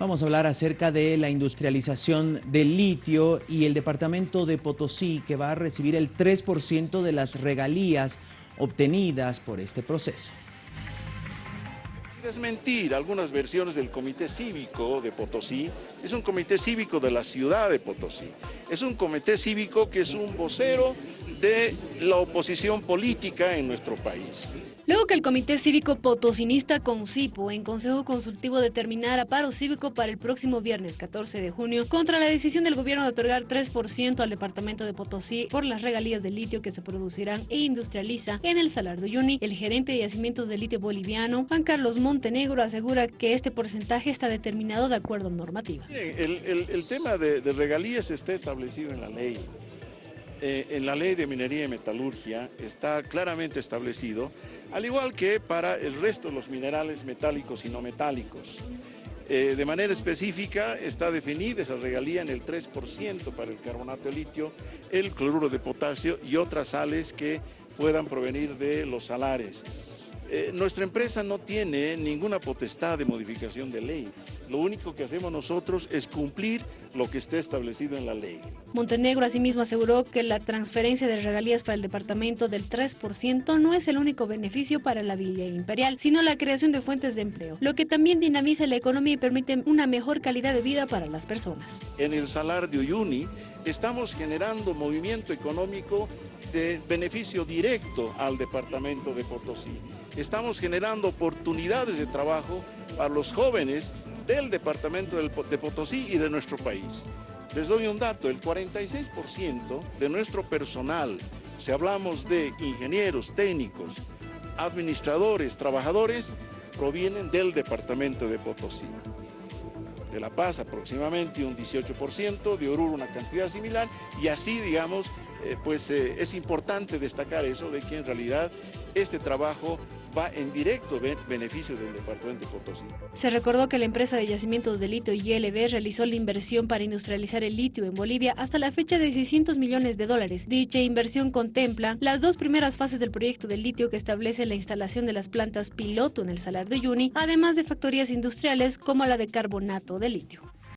Vamos a hablar acerca de la industrialización del litio y el departamento de Potosí que va a recibir el 3% de las regalías obtenidas por este proceso. Desmentir algunas versiones del Comité Cívico de Potosí, es un comité cívico de la ciudad de Potosí, es un comité cívico que es un vocero de la oposición política en nuestro país. Luego que el Comité Cívico Potosinista Concipo en Consejo Consultivo determinara paro cívico para el próximo viernes 14 de junio contra la decisión del gobierno de otorgar 3% al departamento de Potosí por las regalías de litio que se producirán e industrializa en el Salar de Uyuni, el gerente de yacimientos de litio boliviano, Juan Carlos Montenegro, asegura que este porcentaje está determinado de acuerdo a normativa. El, tema de regalías está establecido en la ley. Eh, en la ley de minería y metalurgia está claramente establecido, al igual que para el resto de los minerales metálicos y no metálicos. Eh, de manera específica está definida esa regalía en el 3% para el carbonato de litio, el cloruro de potasio y otras sales que puedan provenir de los salares. Eh, nuestra empresa no tiene ninguna potestad de modificación de ley. Lo único que hacemos nosotros es cumplir lo que esté establecido en la ley. Montenegro asimismo aseguró que la transferencia de regalías para el departamento del 3% no es el único beneficio para la Villa Imperial, sino la creación de fuentes de empleo, lo que también dinamiza la economía y permite una mejor calidad de vida para las personas. En el Salar de Uyuni estamos generando movimiento económico de beneficio directo al departamento de Potosí. Estamos generando oportunidades de trabajo para los jóvenes del departamento de Potosí y de nuestro país. Les doy un dato, el 46% de nuestro personal, si hablamos de ingenieros, técnicos, administradores, trabajadores, provienen del departamento de Potosí de La Paz aproximadamente un 18%, de Oruro una cantidad similar y así, digamos, eh, pues eh, es importante destacar eso de que en realidad este trabajo va en directo beneficio del departamento de Potosí. Se recordó que la empresa de yacimientos de litio YLB realizó la inversión para industrializar el litio en Bolivia hasta la fecha de 600 millones de dólares. Dicha inversión contempla las dos primeras fases del proyecto de litio que establece la instalación de las plantas piloto en el Salar de Uyuni, además de factorías industriales como la de carbonato de litio.